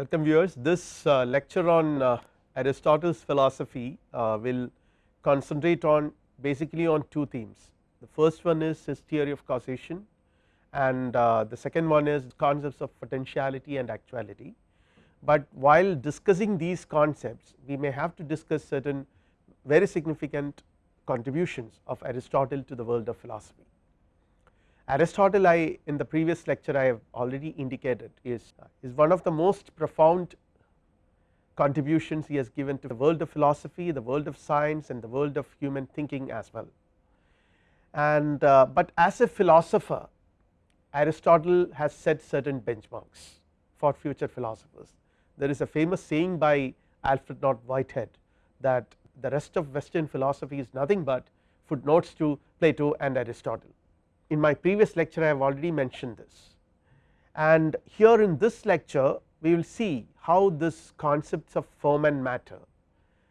Welcome viewers, this uh, lecture on uh, Aristotle's philosophy uh, will concentrate on basically on two themes. The first one is his theory of causation and uh, the second one is concepts of potentiality and actuality. But while discussing these concepts we may have to discuss certain very significant contributions of Aristotle to the world of philosophy. Aristotle I in the previous lecture I have already indicated is, is one of the most profound contributions he has given to the world of philosophy, the world of science and the world of human thinking as well. And uh, but as a philosopher Aristotle has set certain benchmarks for future philosophers. There is a famous saying by Alfred North Whitehead that the rest of western philosophy is nothing but footnotes to Plato and Aristotle in my previous lecture I have already mentioned this and here in this lecture we will see how this concepts of form and matter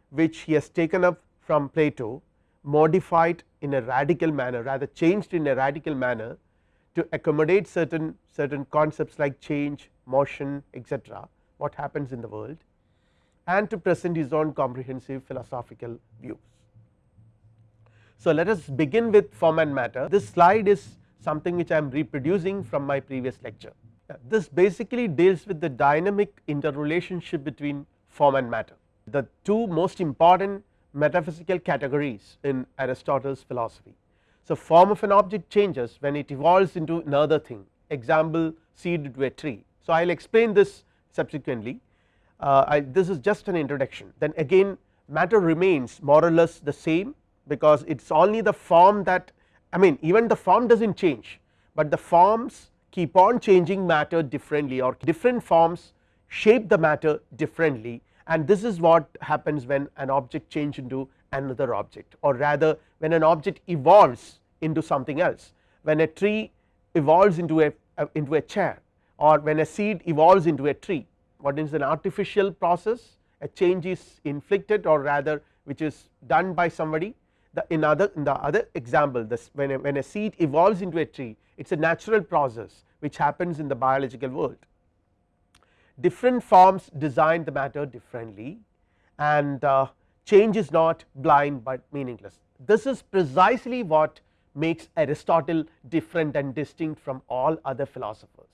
which he has taken up from Plato modified in a radical manner rather changed in a radical manner to accommodate certain certain concepts like change motion etc what happens in the world and to present his own comprehensive philosophical views. So, let us begin with form and matter this slide is something which I am reproducing from my previous lecture. This basically deals with the dynamic interrelationship between form and matter the two most important metaphysical categories in Aristotle's philosophy. So, form of an object changes when it evolves into another thing example seed to a tree. So, I will explain this subsequently uh, I, this is just an introduction then again matter remains more or less the same because it is only the form that I mean even the form does not change, but the forms keep on changing matter differently or different forms shape the matter differently. And this is what happens when an object change into another object or rather when an object evolves into something else. When a tree evolves into a uh, into a chair or when a seed evolves into a tree what is an artificial process? A change is inflicted or rather which is done by somebody the in other in the other example this when a, when a seed evolves into a tree it is a natural process which happens in the biological world. Different forms design the matter differently and uh, change is not blind but meaningless. This is precisely what makes Aristotle different and distinct from all other philosophers.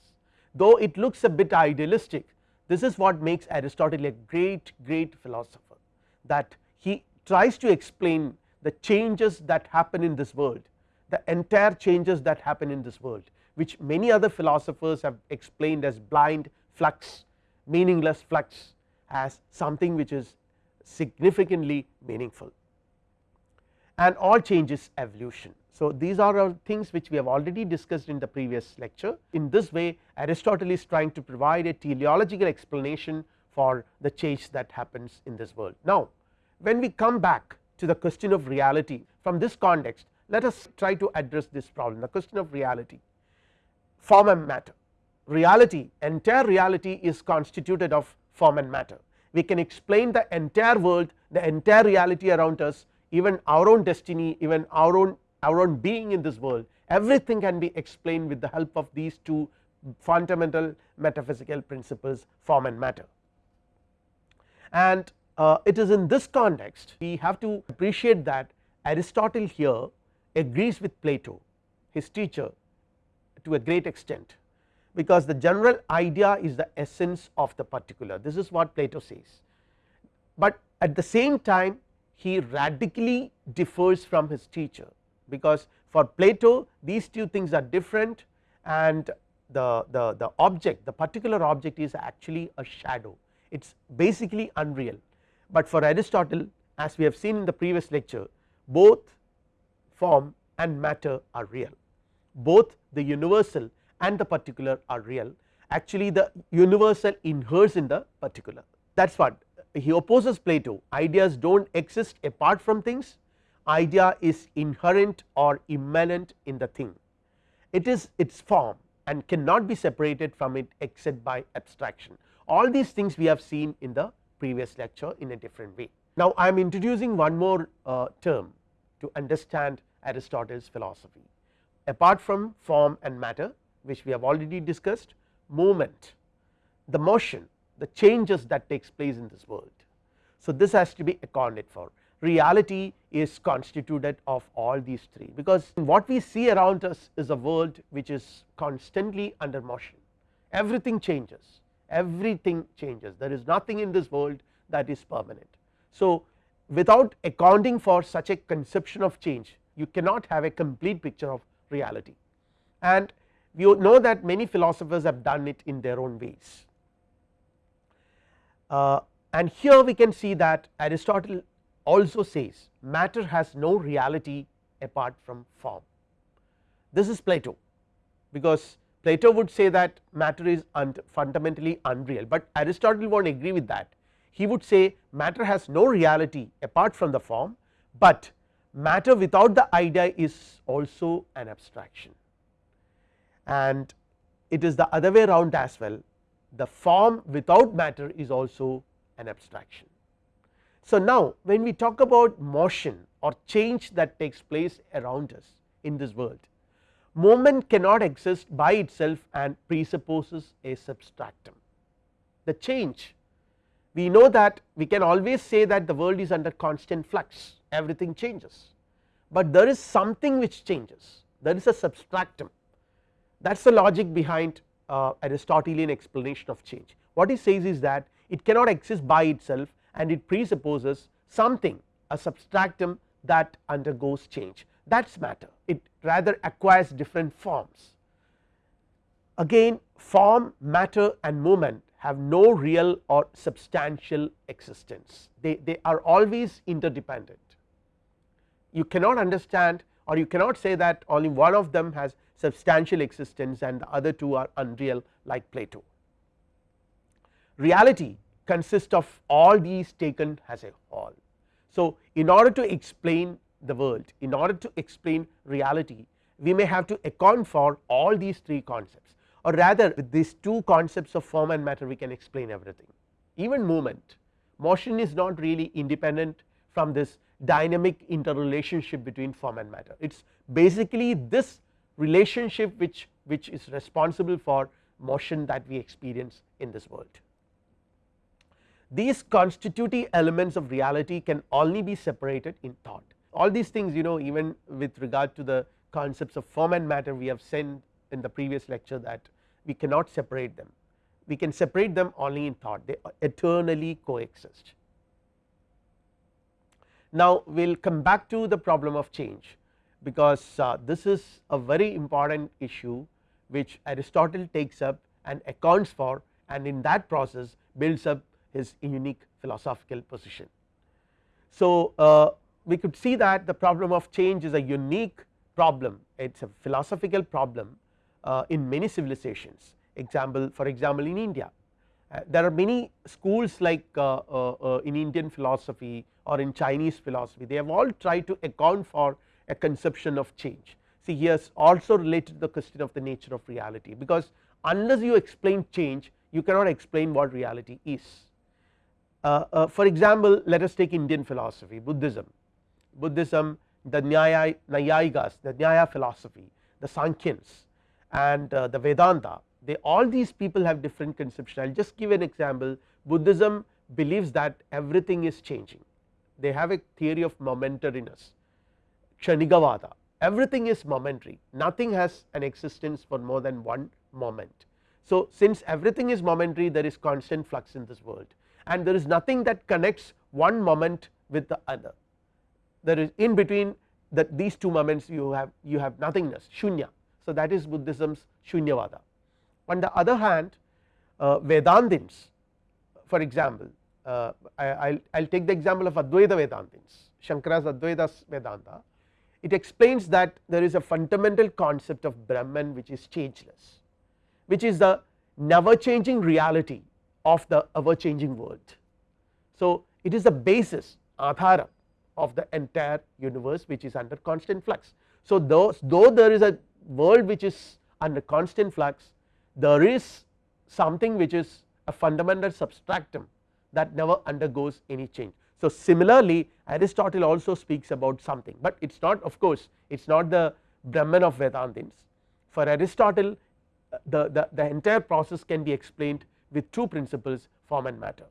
Though it looks a bit idealistic this is what makes Aristotle a great great philosopher that he tries to explain the changes that happen in this world the entire changes that happen in this world which many other philosophers have explained as blind flux meaningless flux as something which is significantly meaningful and all change is evolution. So, these are all things which we have already discussed in the previous lecture in this way Aristotle is trying to provide a teleological explanation for the change that happens in this world. Now, when we come back to the question of reality. From this context let us try to address this problem the question of reality. Form and matter. Reality entire reality is constituted of form and matter. We can explain the entire world the entire reality around us even our own destiny even our own our own being in this world. Everything can be explained with the help of these two fundamental metaphysical principles form and matter. And uh, it is in this context we have to appreciate that Aristotle here agrees with Plato his teacher to a great extent because the general idea is the essence of the particular. This is what Plato says. But at the same time he radically differs from his teacher because for Plato these two things are different and the, the, the object the particular object is actually a shadow. It is basically unreal but for Aristotle as we have seen in the previous lecture both form and matter are real. Both the universal and the particular are real. Actually the universal inheres in the particular. That is what he opposes Plato. Ideas do not exist apart from things. Idea is inherent or immanent in the thing. It is its form and cannot be separated from it except by abstraction. All these things we have seen in the previous lecture in a different way. Now, I am introducing one more uh, term to understand Aristotle's philosophy apart from form and matter which we have already discussed movement the motion the changes that takes place in this world. So, this has to be accounted for reality is constituted of all these three because what we see around us is a world which is constantly under motion everything changes everything changes there is nothing in this world that is permanent. So, without accounting for such a conception of change you cannot have a complete picture of reality and you know that many philosophers have done it in their own ways. Uh, and here we can see that Aristotle also says matter has no reality apart from form. This is Plato because Plato would say that matter is un fundamentally unreal, but Aristotle not agree with that. He would say matter has no reality apart from the form, but matter without the idea is also an abstraction and it is the other way around as well the form without matter is also an abstraction. So, now when we talk about motion or change that takes place around us in this world Movement cannot exist by itself and presupposes a substratum. The change we know that we can always say that the world is under constant flux everything changes, but there is something which changes. There is a substratum. That is the logic behind uh, Aristotelian explanation of change. What he says is that it cannot exist by itself and it presupposes something a substratum that undergoes change. That is matter. It rather acquires different forms. Again form matter and movement have no real or substantial existence they, they are always interdependent. You cannot understand or you cannot say that only one of them has substantial existence and the other two are unreal like Plato. Reality consists of all these taken as a whole. So, in order to explain the world in order to explain reality we may have to account for all these three concepts or rather with these two concepts of form and matter we can explain everything. Even movement. Motion is not really independent from this dynamic interrelationship between form and matter. It is basically this relationship which which is responsible for motion that we experience in this world. These constitutive elements of reality can only be separated in thought all these things you know even with regard to the concepts of form and matter we have said in the previous lecture that we cannot separate them we can separate them only in thought they eternally coexist. Now we will come back to the problem of change because uh, this is a very important issue which Aristotle takes up and accounts for and in that process builds up his unique philosophical position. So, uh, we could see that the problem of change is a unique problem. It is a philosophical problem uh, in many civilizations. Example for example in India. Uh, there are many schools like uh, uh, uh, in Indian philosophy or in Chinese philosophy. They have all tried to account for a conception of change. See here also related to the question of the nature of reality. Because unless you explain change you cannot explain what reality is. Uh, for example let us take Indian philosophy Buddhism Buddhism, the Nyaya, Naiyayikas, the Nyaya philosophy, the Sankhyans and uh, the Vedanta. They all these people have different conception. I will just give an example. Buddhism believes that everything is changing. They have a theory of momentariness Kshanikavada. Everything is momentary. Nothing has an existence for more than one moment. So, since everything is momentary there is constant flux in this world. And there is nothing that connects one moment with the other there is in between that these two moments you have you have nothingness shunya. So, that is Buddhism's shunyavada. On the other hand uh, Vedantins for example uh, I will take the example of Advaita Vedantins Shankara's Advaita Vedanta it explains that there is a fundamental concept of Brahman which is changeless which is the never changing reality of the ever changing world. So, it is the basis adhara of the entire universe which is under constant flux. So, those, though there is a world which is under constant flux there is something which is a fundamental substratum that never undergoes any change. So, similarly Aristotle also speaks about something, but it is not of course it is not the Brahman of Vedantins. For Aristotle uh, the, the, the entire process can be explained with two principles form and matter.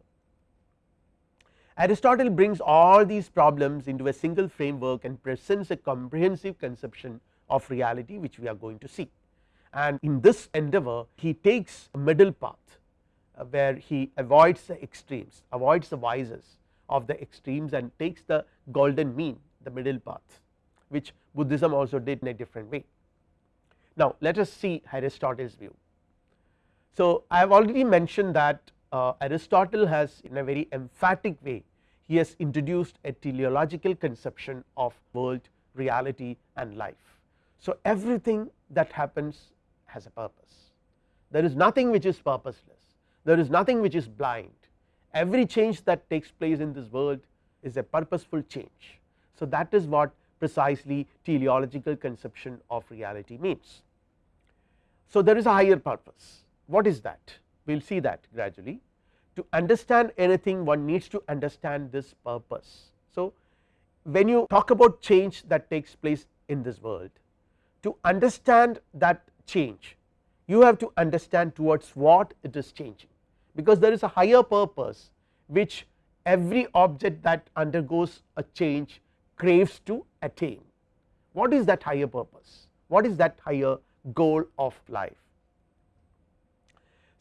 Aristotle brings all these problems into a single framework and presents a comprehensive conception of reality which we are going to see. And in this endeavor he takes a middle path uh, where he avoids the extremes, avoids the vices of the extremes and takes the golden mean the middle path which Buddhism also did in a different way. Now let us see Aristotle's view. So I have already mentioned that Uh, Aristotle has in a very emphatic way he has introduced a teleological conception of world reality and life. So everything that happens has a purpose there is nothing which is purposeless there is nothing which is blind every change that takes place in this world is a purposeful change. So that is what precisely teleological conception of reality means. So there is a higher purpose what is that we will see that gradually to understand anything one needs to understand this purpose. So when you talk about change that takes place in this world to understand that change you have to understand towards what it is changing because there is a higher purpose which every object that undergoes a change craves to attain. What is that higher purpose? What is that higher goal of life?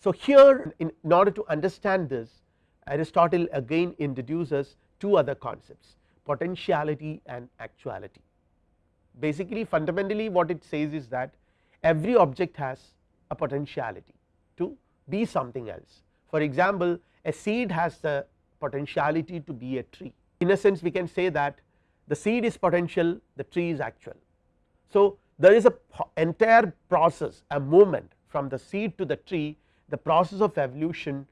So here in, order to understand this Aristotle again introduces two other concepts potentiality and actuality. Basically fundamentally what it says is that every object has a potentiality to be something else. For example, a seed has the potentiality to be a tree in a sense we can say that the seed is potential the tree is actual. So there is a entire process a movement from the seed to the tree the process of evolution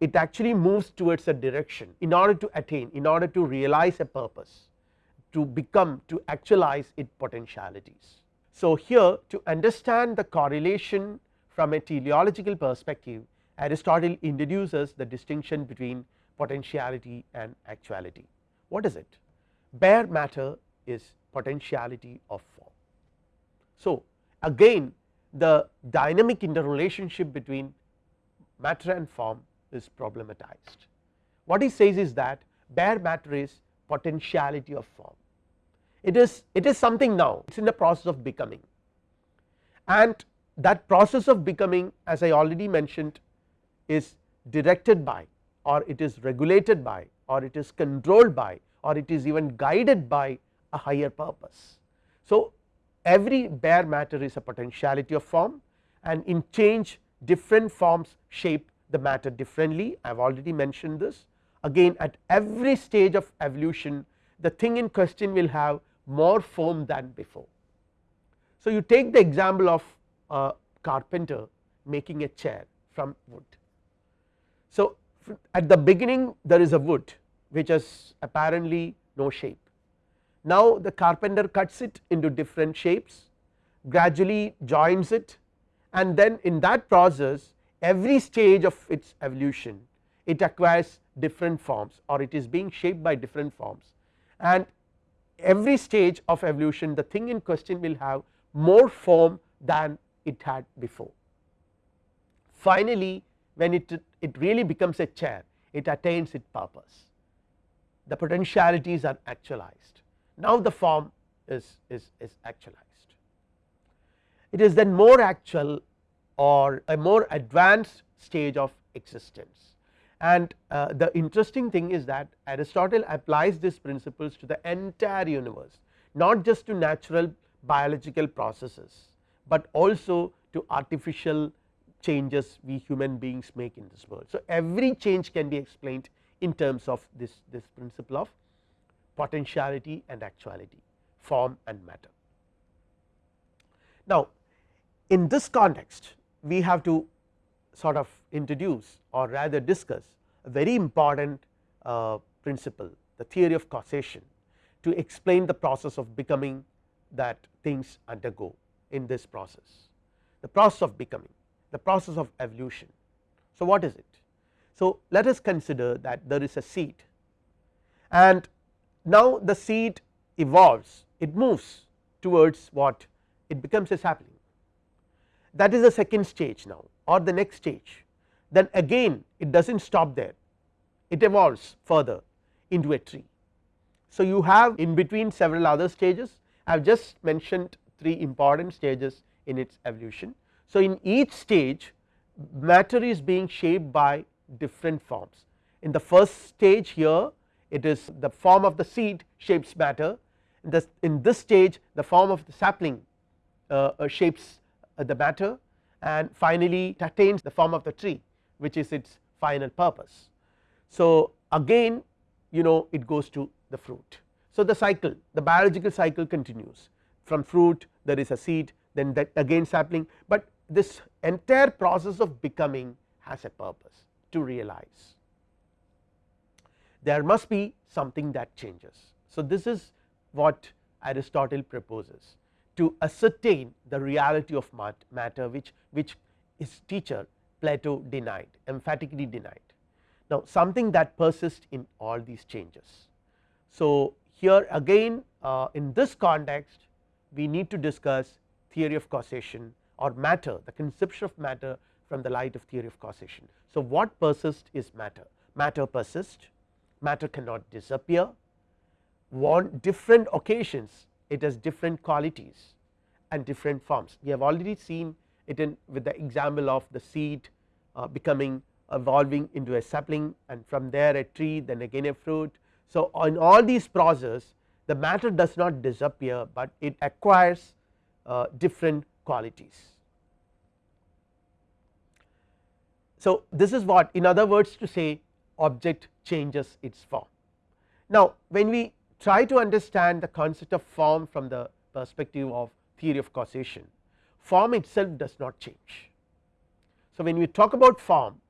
it actually moves towards a direction in order to attain in order to realize a purpose to become to actualize its potentialities. So here to understand the correlation from a teleological perspective Aristotle introduces the distinction between potentiality and actuality. What is it? Bare matter is potentiality of form. So again the dynamic interrelationship between matter and form is problematized. What he says is that bare matter is potentiality of form. It is it is something now it is in the process of becoming and that process of becoming as I already mentioned is directed by or it is regulated by or it is controlled by or it is even guided by a higher purpose. So every bare matter is a potentiality of form and in change different forms shape the matter differently I have already mentioned this again at every stage of evolution the thing in question will have more form than before. So you take the example of a carpenter making a chair from wood. So at the beginning there is a wood which has apparently no shape now the carpenter cuts it into different shapes gradually joins it and then in that process every stage of its evolution it acquires different forms or it is being shaped by different forms. And every stage of evolution the thing in question will have more form than it had before. Finally when it, it really becomes a chair it attains its purpose. The potentialities are actualized now the form is, is, is actualized. It is then more actual or a more advanced stage of existence and uh, the interesting thing is that Aristotle applies these principles to the entire universe not just to natural biological processes, but also to artificial changes we human beings make in this world. So every change can be explained in terms of this, this principle of potentiality and actuality form and matter. Now in this context we have to sort of introduce or rather discuss a very important uh, principle the theory of causation to explain the process of becoming that things undergo in this process the process of becoming the process of evolution. So what is it? So let us consider that there is a seed and now the seed evolves it moves towards what it becomes a sapling that is the second stage now or the next stage. Then again it does not stop there. It evolves further into a tree. So, you have in between several other stages. I have just mentioned 3 important stages in its evolution. So, in each stage matter is being shaped by different forms. In the first stage here it is the form of the seed shapes matter. In this, in this stage the form of the sapling uh, uh, shapes uh, the matter. And finally it attains the form of the tree which is its final purpose. So, again you know it goes to the fruit. So, the cycle the biological cycle continues. From fruit there is a seed then that again sapling, but this entire process of becoming has a purpose to realize there must be something that changes. So, this is what Aristotle proposes to ascertain the reality of matter which, which his teacher Plato denied emphatically denied. Now, something that persists in all these changes. So, here again uh, in this context we need to discuss theory of causation or matter the conception of matter from the light of theory of causation. So, what persists is matter matter persists matter cannot disappear on different occasions it has different qualities and different forms. We have already seen it in with the example of the seed uh, becoming evolving into a sapling and from there a tree then again a fruit. So, in all these process the matter does not disappear, but it acquires uh, different qualities. So, this is what in other words to say object changes its form. Now, when we try to understand the concept of form from the perspective of theory of causation, form itself does not change. So, when we talk about form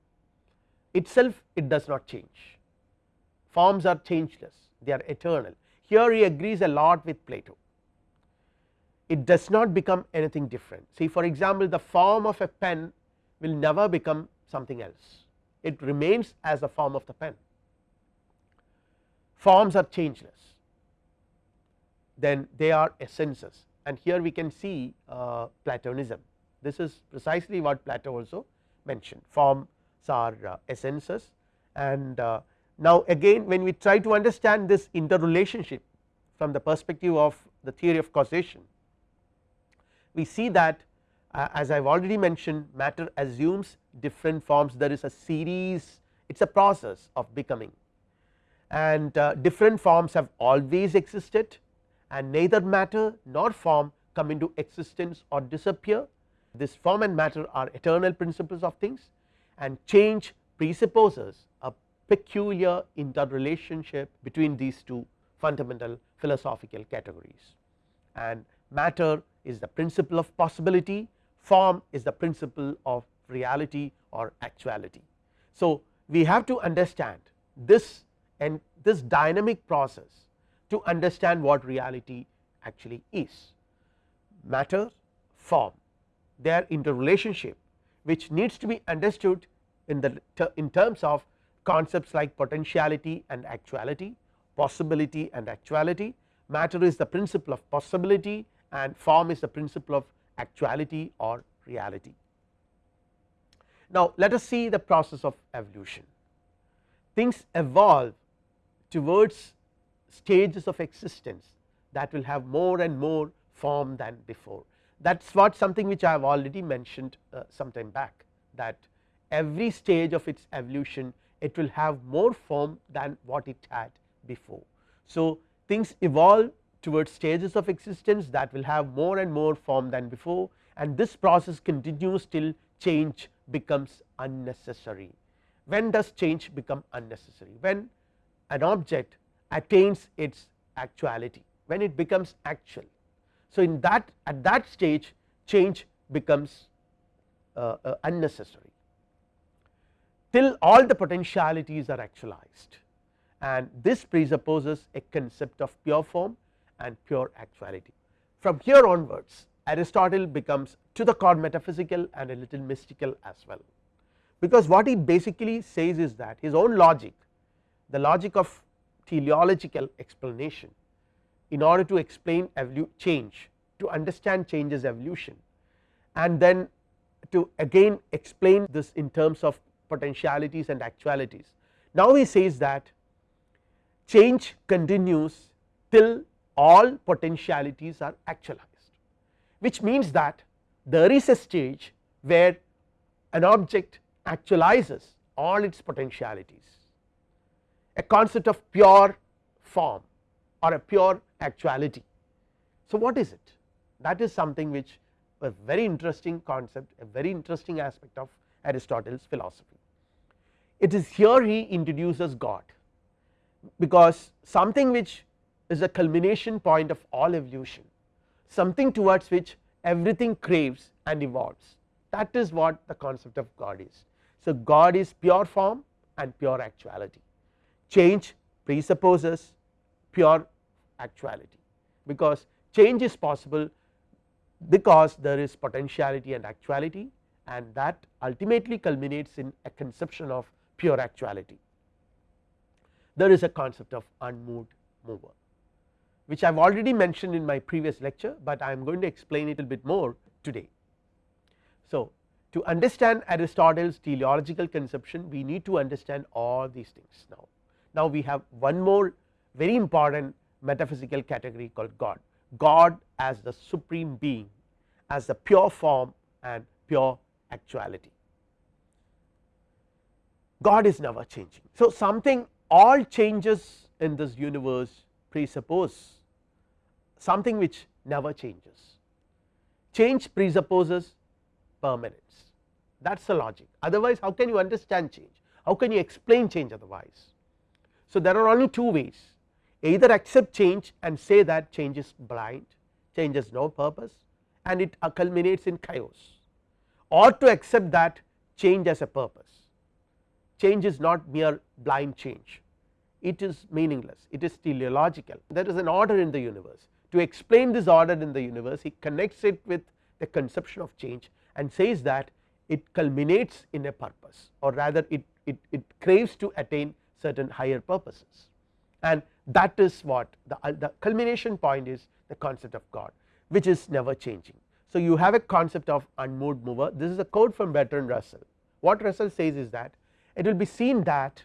itself it does not change, forms are changeless they are eternal. Here he agrees a lot with Plato, it does not become anything different. See for example, the form of a pen will never become something else, it remains as the form of the pen. Forms are changeless, then they are essences and here we can see uh, Platonism. This is precisely what Plato also mentioned forms are uh, essences and uh, now again when we try to understand this interrelationship from the perspective of the theory of causation we see that as I have already mentioned matter assumes different forms. There is a series it is a process of becoming. And uh, different forms have always existed and neither matter nor form come into existence or disappear. This form and matter are eternal principles of things and change presupposes a peculiar interrelationship between these two fundamental philosophical categories. And matter is the principle of possibility form is the principle of reality or actuality. So, we have to understand this and this dynamic process to understand what reality actually is. Matter form. Their interrelationship which needs to be understood in the in terms of concepts like potentiality and actuality possibility and actuality. Matter is the principle of possibility and form is the principle of actuality or reality. Now, let us see the process of evolution things evolve towards stages of existence that will have more and more form than before that is what something which I have already mentioned uh, some time back that every stage of its evolution it will have more form than what it had before. So, things evolve towards stages of existence that will have more and more form than before and this process continues till change becomes unnecessary. When does change become unnecessary? When an object attains its actuality, when it becomes actual. So, in that at that stage change becomes uh, uh, unnecessary till all the potentialities are actualized and this presupposes a concept of pure form and pure actuality. From here onwards Aristotle becomes to the core metaphysical and a little mystical as well, because what he basically says is that his own logic the logic of teleological explanation in order to explain change to understand change's evolution and then to again explain this in terms of potentialities and actualities. Now he says that change continues till all potentialities are actualized, which means that there is a stage where an object actualizes all its potentialities, a concept of pure form or a pure actuality. So, what is it? That is something which a very interesting concept, a very interesting aspect of Aristotle's philosophy. It is here he introduces God, because something which is a culmination point of all evolution, something towards which everything craves and evolves. That is what the concept of God is. So, God is pure form and pure actuality, change presupposes pure actuality, because change is possible because there is potentiality and actuality and that ultimately culminates in a conception of pure actuality. There is a concept of unmoved mover which I have already mentioned in my previous lecture, but I am going to explain it a bit more today. So, to understand Aristotle's teleological conception we need to understand all these things now. Now, we have one more very important metaphysical category called God, God as the supreme being as the pure form and pure actuality. God is never changing. So, something all changes in this universe presuppose something which never changes. Change presupposes permanence that is the logic otherwise how can you understand change, how can you explain change otherwise. So, there are only two ways either accept change and say that change is blind, change has no purpose and it culminates in chaos or to accept that change as a purpose. Change is not mere blind change, it is meaningless, it is teleological, there is an order in the universe. To explain this order in the universe, he connects it with the conception of change and says that it culminates in a purpose or rather it, it, it craves to attain certain higher purposes and that is what the, uh, the culmination point is the concept of God which is never changing. So, you have a concept of unmoved mover this is a quote from Bertrand Russell what Russell says is that it will be seen that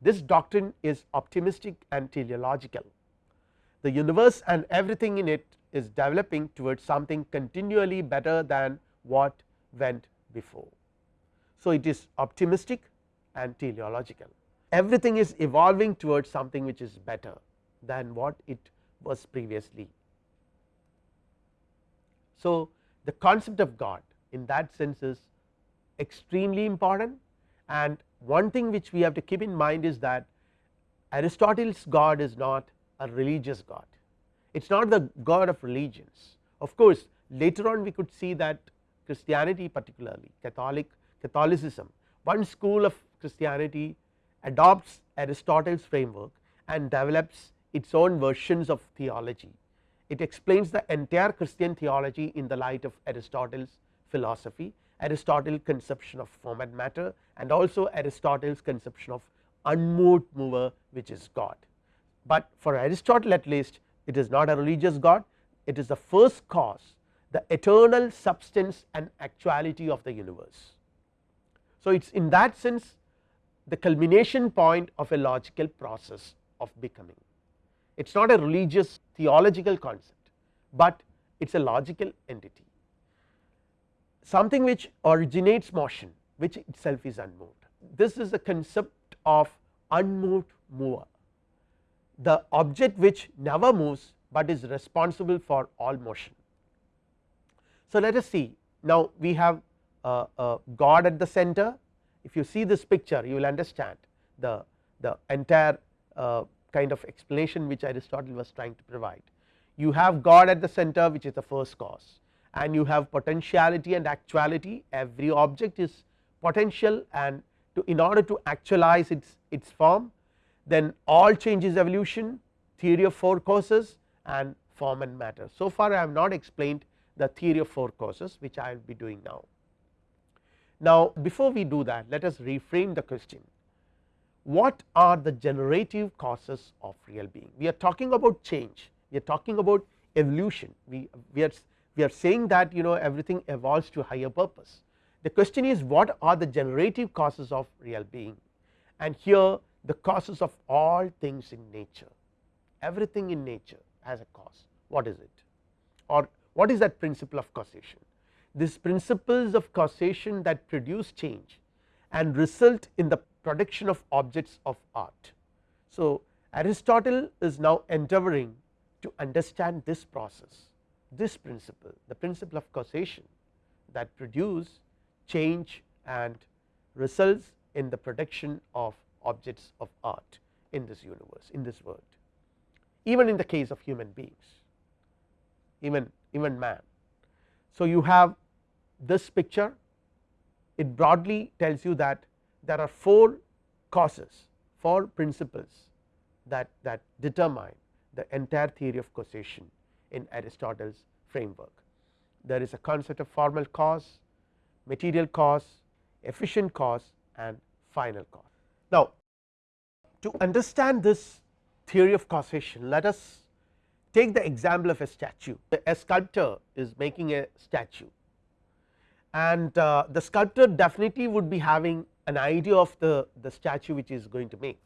this doctrine is optimistic and teleological the universe and everything in it is developing towards something continually better than what went before. So, it is optimistic and teleological everything is evolving towards something which is better than what it was previously. So, the concept of God in that sense is extremely important and one thing which we have to keep in mind is that Aristotle's God is not a religious God, it is not the God of religions. Of course, later on we could see that Christianity particularly Catholic Catholicism one school of Christianity adopts Aristotle's framework and develops its own versions of theology. It explains the entire Christian theology in the light of Aristotle's philosophy, Aristotle's conception of form and matter and also Aristotle's conception of unmoved mover which is God. But for Aristotle at least it is not a religious God, it is the first cause the eternal substance and actuality of the universe. So, it is in that sense the culmination point of a logical process of becoming. It is not a religious theological concept, but it is a logical entity something which originates motion which itself is unmoved. This is the concept of unmoved mover the object which never moves, but is responsible for all motion. So, let us see now we have uh, uh, God at the center if you see this picture you will understand the, the entire uh, kind of explanation which Aristotle was trying to provide. You have God at the center which is the first cause and you have potentiality and actuality every object is potential and to in order to actualize its, its form then all changes evolution theory of four causes and form and matter. So far I have not explained the theory of four causes which I will be doing now. Now, before we do that let us reframe the question what are the generative causes of real being we are talking about change we are talking about evolution we, we are we are saying that you know everything evolves to higher purpose. The question is what are the generative causes of real being? And here the causes of all things in nature. Everything in nature has a cause. What is it? Or what is that principle of causation? These principles of causation that produce change and result in the production of objects of art. So, Aristotle is now endeavoring to understand this process this principle the principle of causation that produce change and results in the production of objects of art in this universe in this world. Even in the case of human beings even even man. So, you have this picture. It broadly tells you that there are four causes four principles that that determine the entire theory of causation in Aristotle's framework. There is a concept of formal cause, material cause, efficient cause and final cause. Now, to understand this theory of causation let us take the example of a statue a sculptor is making a statue and uh, the sculptor definitely would be having an idea of the, the statue which is going to make.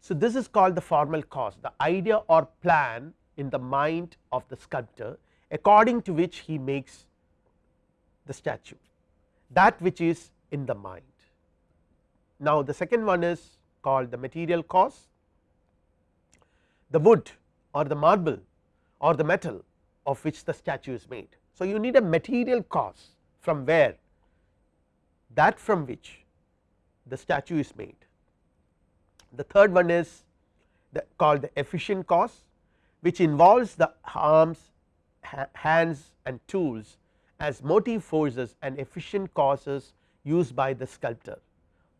So, this is called the formal cause the idea or plan in the mind of the sculptor according to which he makes the statue that which is in the mind. Now, the second one is called the material cause the wood or the marble or the metal of which the statue is made. So, you need a material cause from where that from which the statue is made. The third one is the called the efficient cause which involves the arms, hands and tools as motive forces and efficient causes used by the sculptor.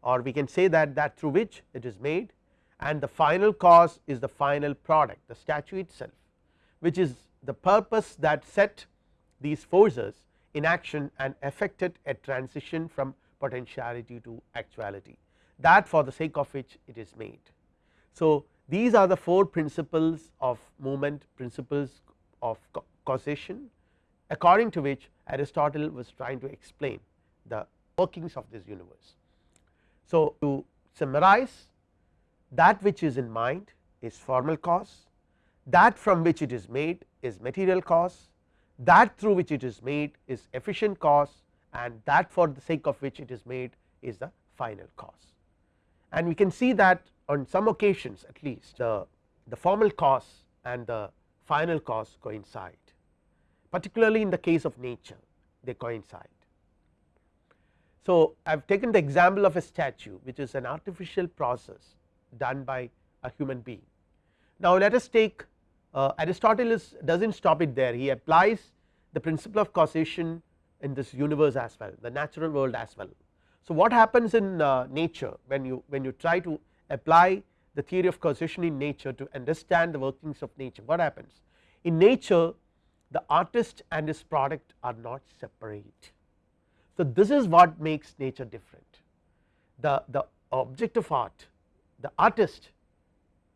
Or we can say that that through which it is made. And the final cause is the final product the statue itself which is the purpose that set these forces in action and effected a transition from potentiality to actuality. That for the sake of which it is made. So, these are the four principles of movement principles of causation according to which Aristotle was trying to explain the workings of this universe. So, to summarize that which is in mind is formal cause, that from which it is made is material cause, that through which it is made is efficient cause and that for the sake of which it is made is the final cause. And we can see that on some occasions at least the, the formal cause and the final cause coincide particularly in the case of nature they coincide. So, I have taken the example of a statue which is an artificial process done by a human being. Now, let us take uh, Aristotle does not stop it there he applies the principle of causation in this universe as well the natural world as well. So, what happens in uh, nature when you when you try to apply the theory of causation in nature to understand the workings of nature. What happens? In nature the artist and his product are not separate. So, this is what makes nature different. The the object of art the artist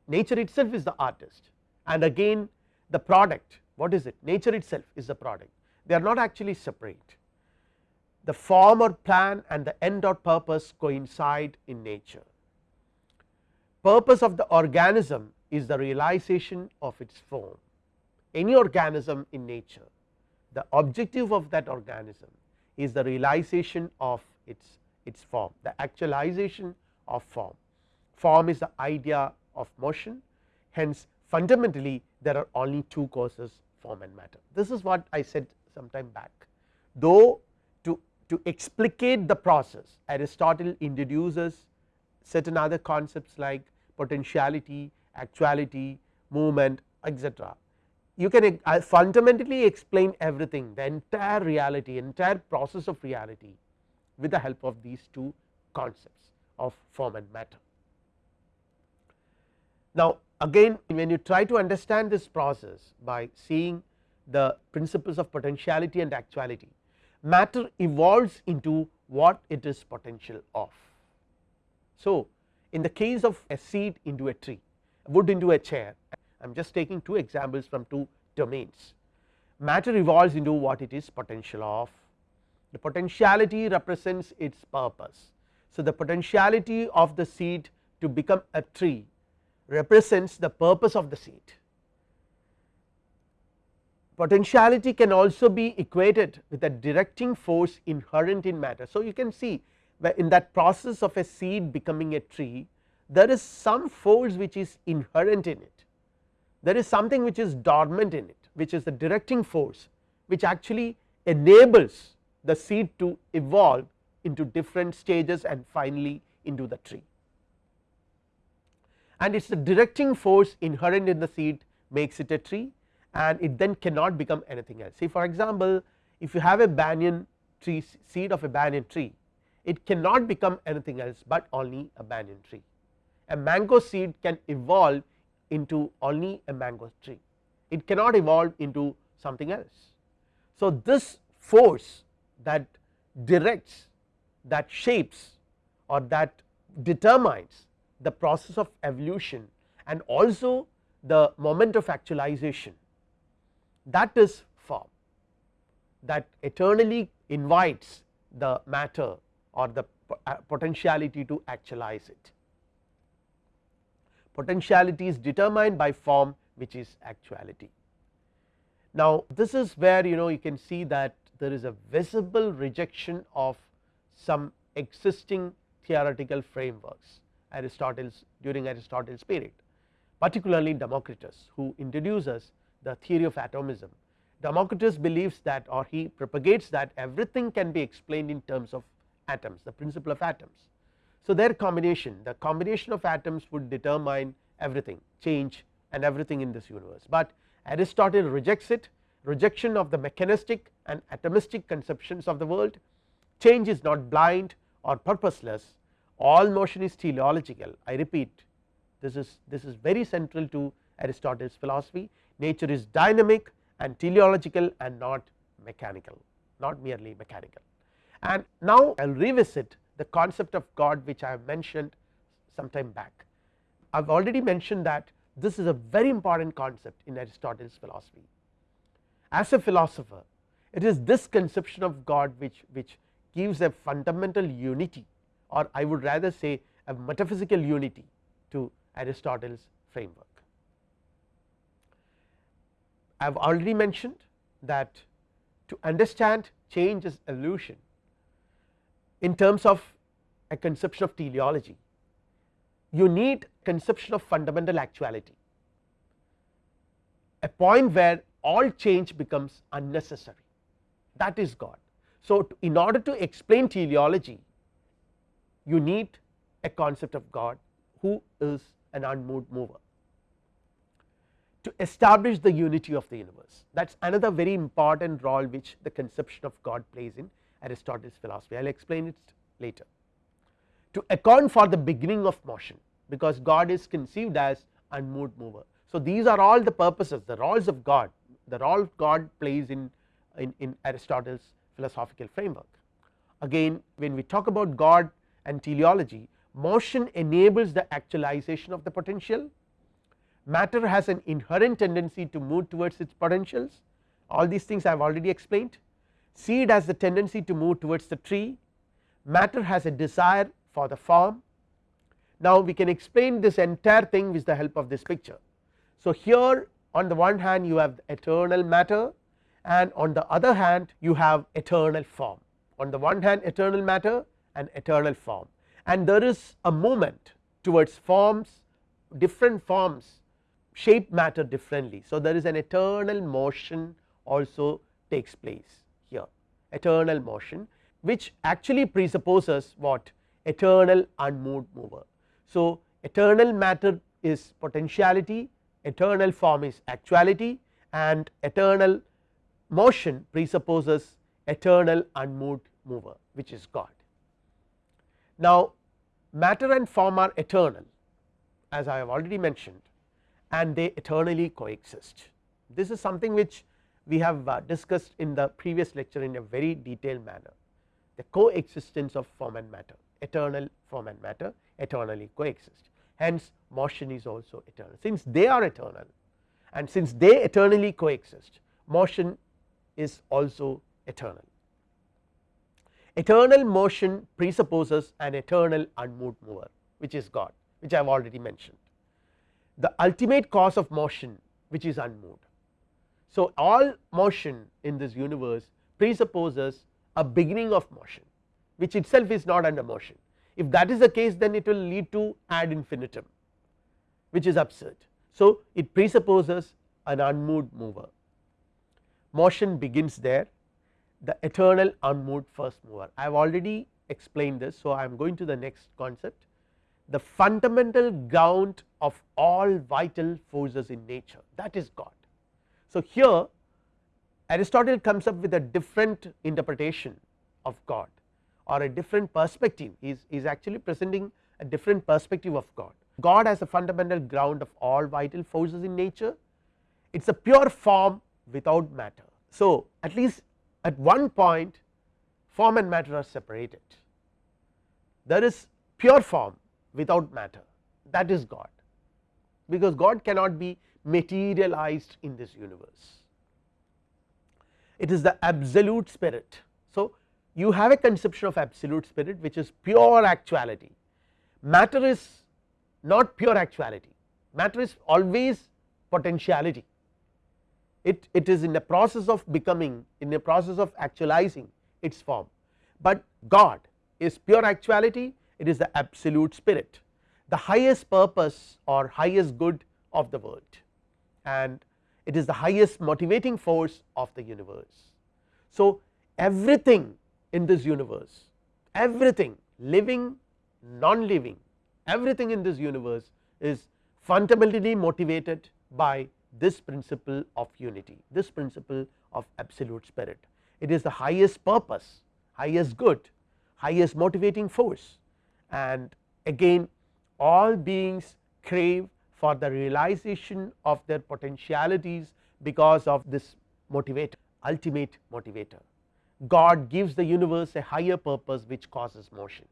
nature itself is the artist. And again the product what is it? Nature itself is the product. They are not actually separate. The form or plan and the end or purpose coincide in nature purpose of the organism is the realization of its form. Any organism in nature the objective of that organism is the realization of its its form the actualization of form. Form is the idea of motion. Hence fundamentally there are only two causes form and matter. This is what I said some time back. Though to, to explicate the process Aristotle introduces certain other concepts like potentiality, actuality, movement etc. You can fundamentally explain everything the entire reality entire process of reality with the help of these two concepts of form and matter. Now, again when you try to understand this process by seeing the principles of potentiality and actuality matter evolves into what it is potential of. So, in the case of a seed into a tree wood into a chair I am just taking two examples from two domains matter evolves into what it is potential of the potentiality represents its purpose. So, the potentiality of the seed to become a tree represents the purpose of the seed. Potentiality can also be equated with a directing force inherent in matter. So, you can see in that process of a seed becoming a tree there is some force which is inherent in it, there is something which is dormant in it which is the directing force which actually enables the seed to evolve into different stages and finally into the tree. And it is the directing force inherent in the seed makes it a tree and it then cannot become anything else. See for example, if you have a banyan tree seed of a banyan tree it cannot become anything else but only a banyan tree. A mango seed can evolve into only a mango tree, it cannot evolve into something else. So, this force that directs that shapes or that determines the process of evolution and also the moment of actualization that is form that eternally invites the matter or the uh, potentiality to actualize it. Potentiality is determined by form which is actuality. Now, this is where you know you can see that there is a visible rejection of some existing theoretical frameworks Aristotle's during Aristotle's period particularly Democritus who introduces the theory of atomism. Democritus believes that or he propagates that everything can be explained in terms of atoms the principle of atoms. So, their combination the combination of atoms would determine everything change and everything in this universe, but Aristotle rejects it. Rejection of the mechanistic and atomistic conceptions of the world. Change is not blind or purposeless. All motion is teleological. I repeat this is this is very central to Aristotle's philosophy. Nature is dynamic and teleological and not mechanical not merely mechanical. And now I will revisit the concept of God which I have mentioned some time back. I have already mentioned that this is a very important concept in Aristotle's philosophy. As a philosopher it is this conception of God which, which gives a fundamental unity or I would rather say a metaphysical unity to Aristotle's framework. I have already mentioned that to understand change as evolution in terms of a conception of teleology you need conception of fundamental actuality. A point where all change becomes unnecessary. That is God. So, in order to explain teleology you need a concept of God who is an unmoved mover to establish the unity of the universe. That is another very important role which the conception of God plays in Aristotle's philosophy I will explain it later. To account for the beginning of motion because God is conceived as unmoved mover. So, these are all the purposes the roles of God the role God plays in, in, in Aristotle's philosophical framework. Again when we talk about God and teleology motion enables the actualization of the potential matter has an inherent tendency to move towards its potentials all these things I have already explained seed has the tendency to move towards the tree. Matter has a desire for the form now we can explain this entire thing with the help of this picture. So here on the one hand you have eternal matter and on the other hand you have eternal form. On the one hand eternal matter and eternal form. And there is a movement towards forms different forms shape matter differently. So, there is an eternal motion also takes place eternal motion which actually presupposes what eternal unmoved mover. So, eternal matter is potentiality eternal form is actuality and eternal motion presupposes eternal unmoved mover which is God. Now, matter and form are eternal as I have already mentioned and they eternally coexist. This is something which we have uh, discussed in the previous lecture in a very detailed manner the coexistence of form and matter eternal form and matter eternally coexist hence motion is also eternal since they are eternal and since they eternally coexist motion is also eternal. eternal motion presupposes an eternal unmoved mover which is God which I have already mentioned. The ultimate cause of motion which is unmoved. So, all motion in this universe presupposes a beginning of motion which itself is not under motion. If that is the case then it will lead to ad infinitum which is absurd. So, it presupposes an unmoved mover motion begins there the eternal unmoved first mover I have already explained this. So, I am going to the next concept the fundamental ground of all vital forces in nature that is God. So, here Aristotle comes up with a different interpretation of God or a different perspective. He is, is actually presenting a different perspective of God. God as a fundamental ground of all vital forces in nature. It is a pure form without matter. So, at least at one point form and matter are separated. There is pure form without matter. That is God. Because God cannot be materialized in this universe. It is the absolute spirit. So, you have a conception of absolute spirit which is pure actuality. Matter is not pure actuality. Matter is always potentiality. It, it is in the process of becoming in the process of actualizing its form, but God is pure actuality it is the absolute spirit the highest purpose or highest good of the world and it is the highest motivating force of the universe. So, everything in this universe everything living non living everything in this universe is fundamentally motivated by this principle of unity, this principle of absolute spirit. It is the highest purpose, highest good, highest motivating force and again all beings crave for the realization of their potentialities because of this motivator, ultimate motivator. God gives the universe a higher purpose which causes motion.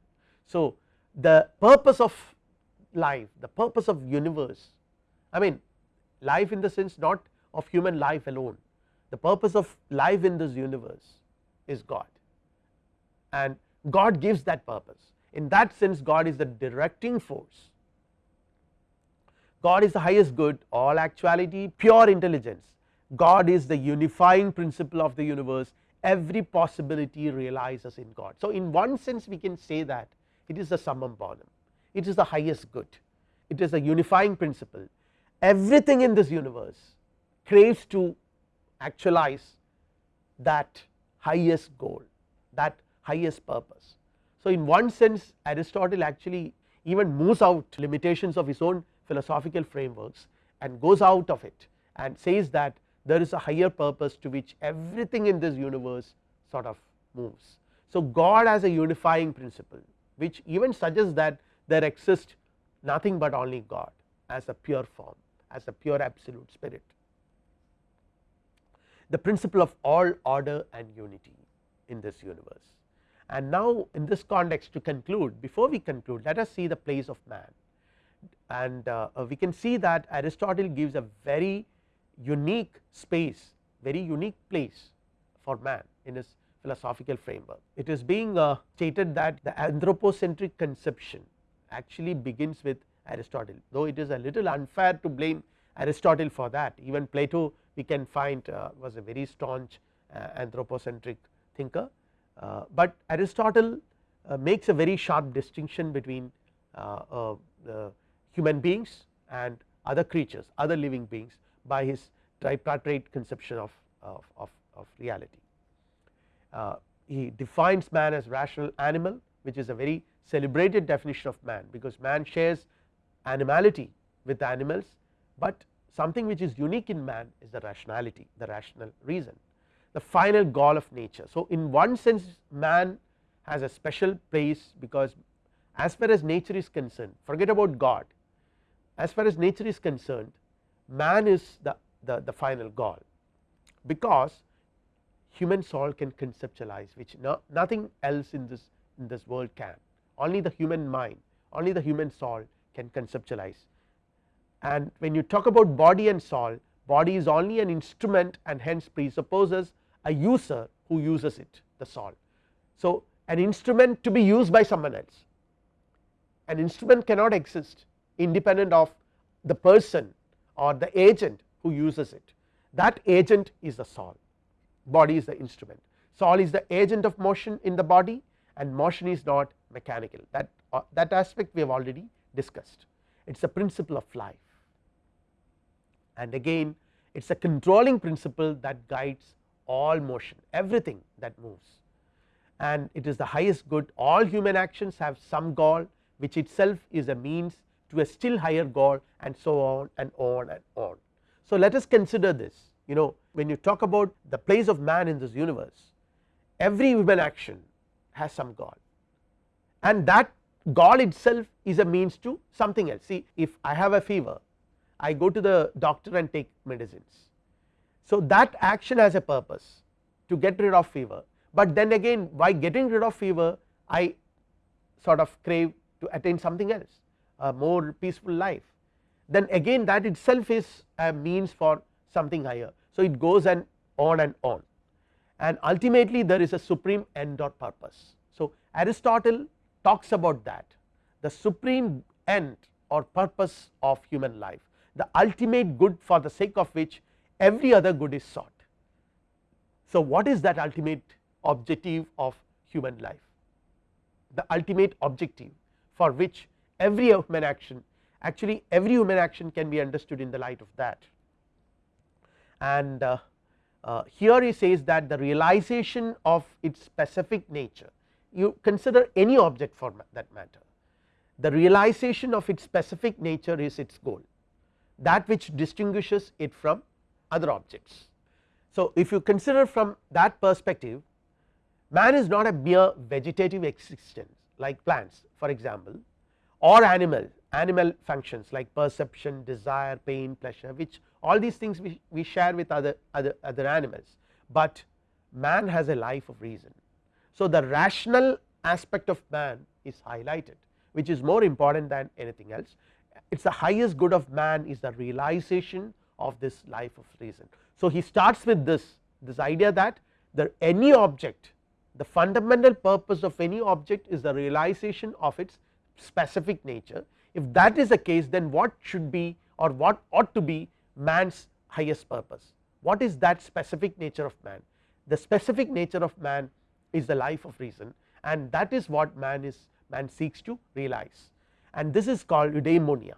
So, the purpose of life, the purpose of universe, I mean life in the sense not of human life alone the purpose of life in this universe is God and God gives that purpose in that sense God is the directing force God is the highest good all actuality pure intelligence. God is the unifying principle of the universe. Every possibility realizes in God. So, in one sense we can say that it is the summum bonum. It is the highest good. It is a unifying principle. Everything in this universe craves to actualize that highest goal that highest purpose. So, in one sense Aristotle actually even moves out limitations of his own philosophical frameworks and goes out of it and says that there is a higher purpose to which everything in this universe sort of moves. So, God as a unifying principle which even suggests that there exists nothing but only God as a pure form as a pure absolute spirit. The principle of all order and unity in this universe. And now in this context to conclude before we conclude let us see the place of man and uh, we can see that Aristotle gives a very unique space very unique place for man in his philosophical framework. It is being uh, stated that the anthropocentric conception actually begins with Aristotle though it is a little unfair to blame Aristotle for that even Plato we can find uh, was a very staunch uh, anthropocentric thinker, uh, but Aristotle uh, makes a very sharp distinction between uh, uh, human beings and other creatures other living beings by his tripartite conception of, of, of, of reality. Uh, he defines man as rational animal which is a very celebrated definition of man because man shares animality with animals, but something which is unique in man is the rationality the rational reason the final goal of nature. So, in one sense man has a special place because as far as nature is concerned forget about God as far as nature is concerned man is the, the, the final goal because human soul can conceptualize which no, nothing else in this in this world can only the human mind only the human soul can conceptualize and when you talk about body and soul body is only an instrument and hence presupposes a user who uses it the soul. So, an instrument to be used by someone else. An instrument cannot exist independent of the person or the agent who uses it. That agent is the soul. Body is the instrument. Soul is the agent of motion in the body and motion is not mechanical. That uh, that aspect we have already discussed. It is a principle of life. And again it is a controlling principle that guides all motion everything that moves. And it is the highest good. All human actions have some goal which itself is a means to a still higher goal and so on and on and on. So, let us consider this. You know when you talk about the place of man in this universe every human action has some goal and that goal itself is a means to something else. See if I have a fever I go to the doctor and take medicines. So, that action has a purpose to get rid of fever, but then again by getting rid of fever I sort of crave to attain something else a more peaceful life then again that itself is a means for something higher. So, it goes and on and on and ultimately there is a supreme end or purpose. So, Aristotle talks about that the supreme end or purpose of human life the ultimate good for the sake of which every other good is sought. So, what is that ultimate objective of human life the ultimate objective for which every human action actually every human action can be understood in the light of that. And uh, uh, here he says that the realization of its specific nature you consider any object for that matter. The realization of its specific nature is its goal that which distinguishes it from other objects. So, if you consider from that perspective man is not a mere vegetative existence like plants for example or animal animal functions like perception, desire, pain, pleasure which all these things we, we share with other, other, other animals, but man has a life of reason. So, the rational aspect of man is highlighted which is more important than anything else it is the highest good of man is the realization of this life of reason. So, he starts with this this idea that the any object the fundamental purpose of any object is the realization of its specific nature. If that is the case then what should be or what ought to be man's highest purpose? What is that specific nature of man? The specific nature of man is the life of reason and that is what man is man seeks to realize. And this is called eudaimonia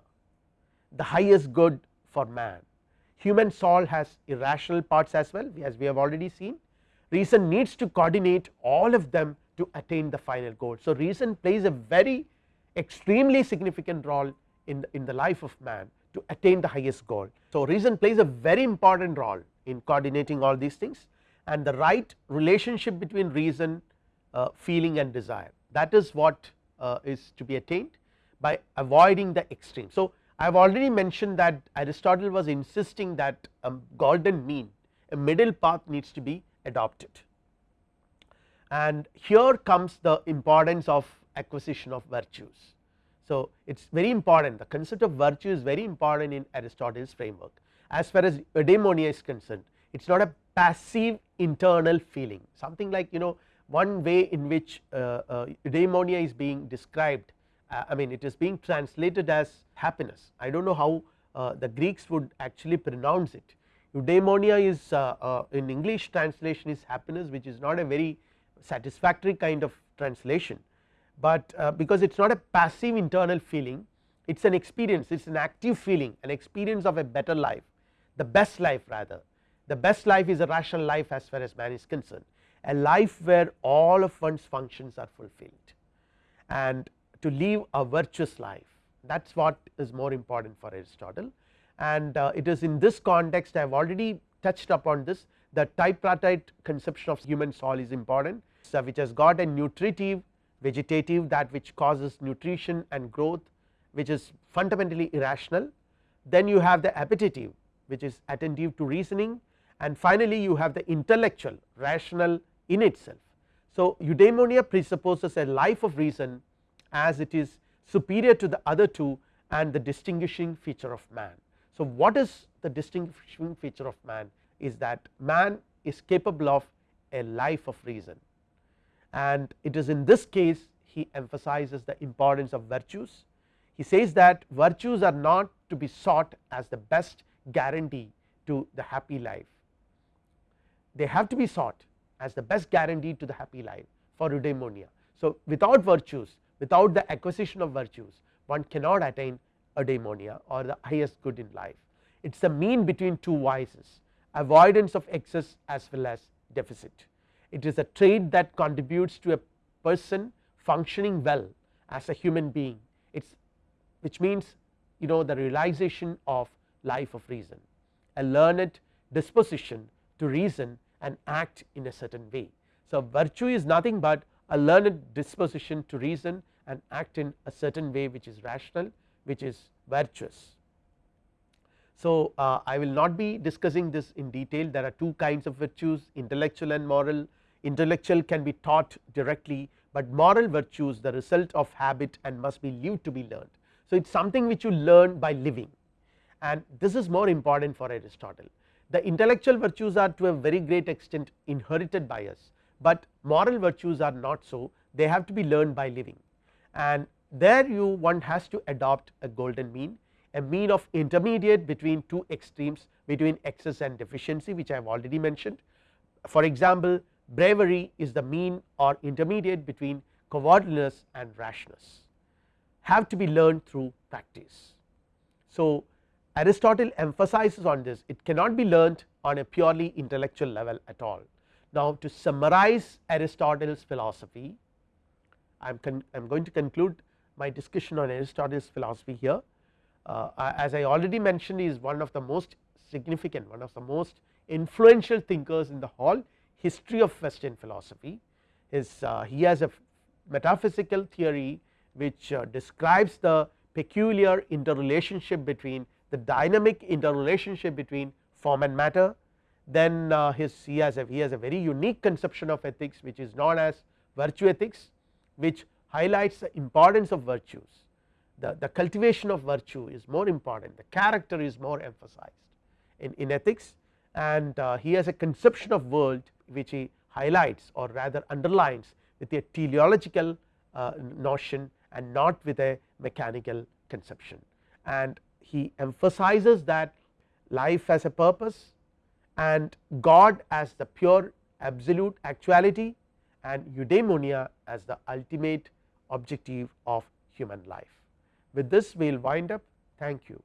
the highest good for man. Human soul has irrational parts as well as we have already seen. Reason needs to coordinate all of them to attain the final goal. So, reason plays a very extremely significant role in the, in the life of man to attain the highest goal. So, reason plays a very important role in coordinating all these things and the right relationship between reason uh, feeling and desire that is what uh, is to be attained by avoiding the extreme. So, I have already mentioned that Aristotle was insisting that a golden mean a middle path needs to be adopted and here comes the importance of acquisition of virtues. So, it is very important. The concept of virtue is very important in Aristotle's framework. As far as eudaimonia is concerned it is not a passive internal feeling. Something like you know one way in which uh, uh, eudaimonia is being described uh, I mean it is being translated as happiness. I do not know how uh, the Greeks would actually pronounce it. Eudaimonia is uh, uh, in English translation is happiness which is not a very satisfactory kind of translation but uh, because it is not a passive internal feeling it is an experience it is an active feeling an experience of a better life the best life rather. The best life is a rational life as far as man is concerned a life where all of one's functions are fulfilled. And to live a virtuous life that is what is more important for Aristotle. And uh, it is in this context I have already touched upon this the tripartite conception of human soul is important which has got a nutritive vegetative that which causes nutrition and growth which is fundamentally irrational then you have the appetitive which is attentive to reasoning and finally you have the intellectual rational in itself. So, eudaimonia presupposes a life of reason as it is superior to the other two and the distinguishing feature of man. So, what is the distinguishing feature of man is that man is capable of a life of reason and it is in this case he emphasizes the importance of virtues. He says that virtues are not to be sought as the best guarantee to the happy life, they have to be sought as the best guarantee to the happy life for eudaimonia. So, without virtues without the acquisition of virtues one cannot attain eudaimonia or the highest good in life. It is the mean between two vices avoidance of excess as well as deficit. It is a trait that contributes to a person functioning well as a human being it is which means you know the realization of life of reason a learned disposition to reason and act in a certain way. So, virtue is nothing but a learned disposition to reason and act in a certain way which is rational which is virtuous. So, uh, I will not be discussing this in detail there are two kinds of virtues intellectual and moral intellectual can be taught directly, but moral virtues the result of habit and must be lived to be learned. So, it is something which you learn by living and this is more important for Aristotle. The intellectual virtues are to a very great extent inherited by us, but moral virtues are not so they have to be learned by living and there you one has to adopt a golden mean a mean of intermediate between two extremes between excess and deficiency which I have already mentioned. For example, bravery is the mean or intermediate between cowardliness and rashness have to be learned through practice. So, Aristotle emphasizes on this it cannot be learned on a purely intellectual level at all. Now, to summarize Aristotle's philosophy I am going to conclude my discussion on Aristotle's philosophy here. Uh, as I already mentioned he is one of the most significant one of the most influential thinkers in the whole history of western philosophy is uh, he has a metaphysical theory which uh, describes the peculiar interrelationship between the dynamic interrelationship between form and matter. Then uh, his he has a he has a very unique conception of ethics which is known as virtue ethics which highlights the importance of virtues. The, the cultivation of virtue is more important. The character is more emphasized in, in ethics. And uh, he has a conception of world which he highlights or rather underlines with a teleological uh, notion and not with a mechanical conception and he emphasizes that life has a purpose and God as the pure absolute actuality and eudaimonia as the ultimate objective of human life. With this we will wind up thank you.